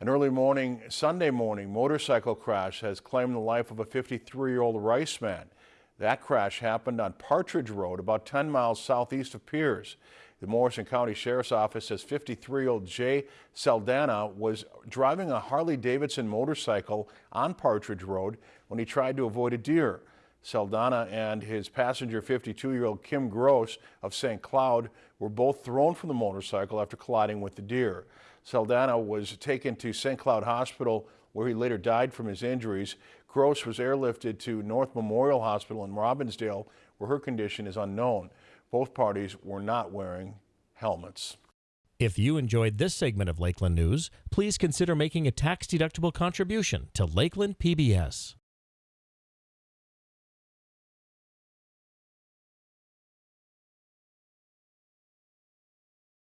An early morning, Sunday morning motorcycle crash has claimed the life of a 53-year-old Rice man. That crash happened on Partridge Road, about 10 miles southeast of Pierz. The Morrison County Sheriff's Office says 53-year-old Jay Saldana was driving a Harley-Davidson motorcycle on Partridge Road when he tried to avoid a deer. Saldana and his passenger 52-year-old Kim Gross of St. Cloud were both thrown from the motorcycle after colliding with the deer. Saldana was taken to St. Cloud Hospital where he later died from his injuries. Gross was airlifted to North Memorial Hospital in Robbinsdale where her condition is unknown. Both parties were not wearing helmets. If you enjoyed this segment of Lakeland News, please consider making a tax-deductible contribution to Lakeland PBS.